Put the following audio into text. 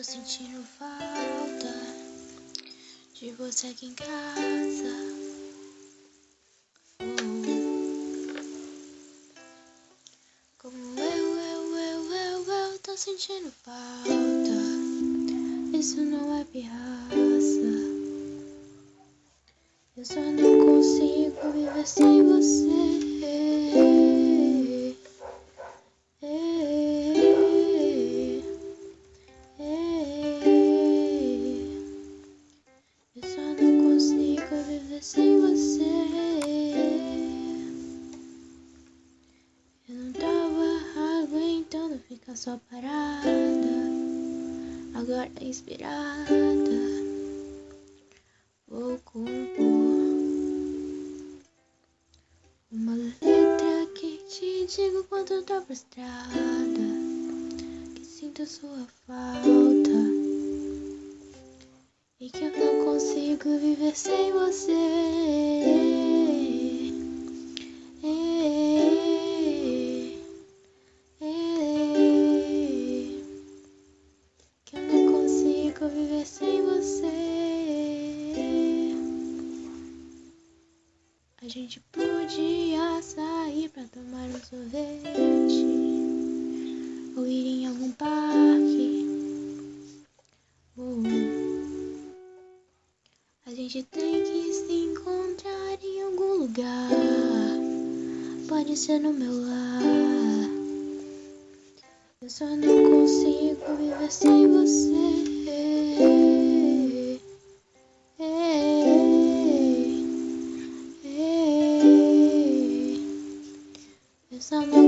tô sentindo falta de você aqui em casa. Como eu, eu, eu, eu, eu tô sentindo falta. Isso não é pirraça. Eu só não consigo viver sem você. Sem você. Eu não tava aguentando ficar só parada. Agora inspirada, vou compor uma letra que te digo quanto tô frustrada. Que sinto sua falta e que eu não consigo viver sem você. Que eu não consigo viver sem você. A gente podia sair pra tomar um sorvete A gente tem que se encontrar em algum lugar. Pode ser no meu lar. Eu só não consigo viver sem você. Eu só não